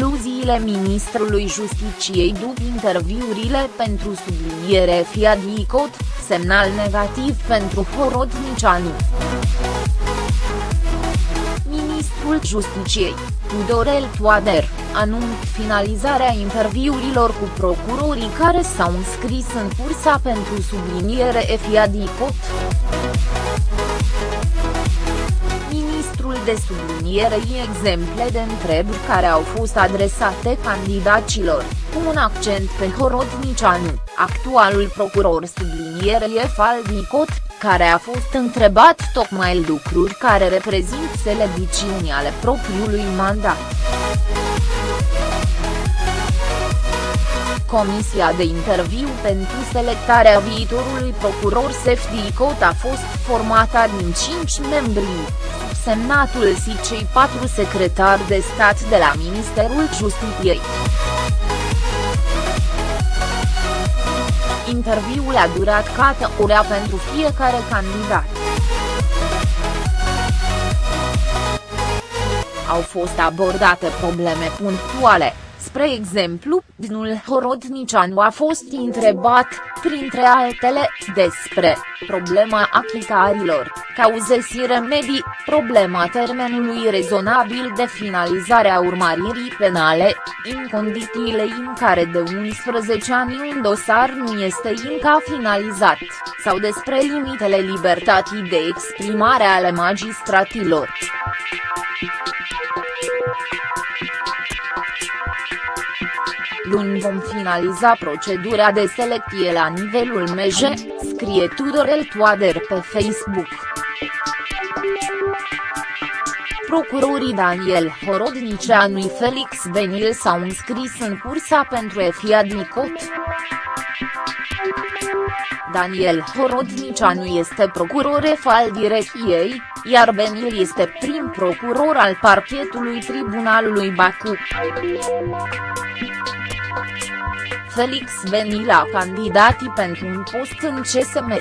reacțiile ministrului Justiciei după interviurile pentru subliniere Fiadicot, semnal negativ pentru Horodnicianu. Ministrul Justiciei, Tudorel Toader, anunț finalizarea interviurilor cu procurorii care s-au înscris în cursa pentru subliniere Fiadicot de sublinierei exemple de întrebări care au fost adresate candidaților, cu un accent pe Horodnicianu, actualul procuror sublinierei Faldicot, care a fost întrebat tocmai lucruri care reprezintă slăbiciuni ale propriului mandat. Comisia de interviu pentru selectarea viitorului procuror Sefdicot a fost formată din cinci membri, semnatul și cei patru secretari de stat de la Ministerul Justiției. Interviul a durat cată ora pentru fiecare candidat. Au fost abordate probleme punctuale, Spre exemplu, Dinul Horodnicianu a fost întrebat, printre altele, despre problema achitarilor, cauze și remedii, problema termenului rezonabil de finalizare a urmăririi penale, în condițiile în care de 11 ani un dosar nu este încă finalizat, sau despre limitele libertății de exprimare ale magistratilor. Luni vom finaliza procedura de selecție la nivelul MJ, scrie Tudorel Toader pe Facebook. Procurorii Daniel Horodnicianu și Felix Benil s-au înscris în cursa pentru EFIA Dicot. Daniel Horodnicianu este procuror al direcției, iar Benil este prim procuror al parchetului Tribunalului Bacu. Felix Venila candidatii pentru un post în CSM.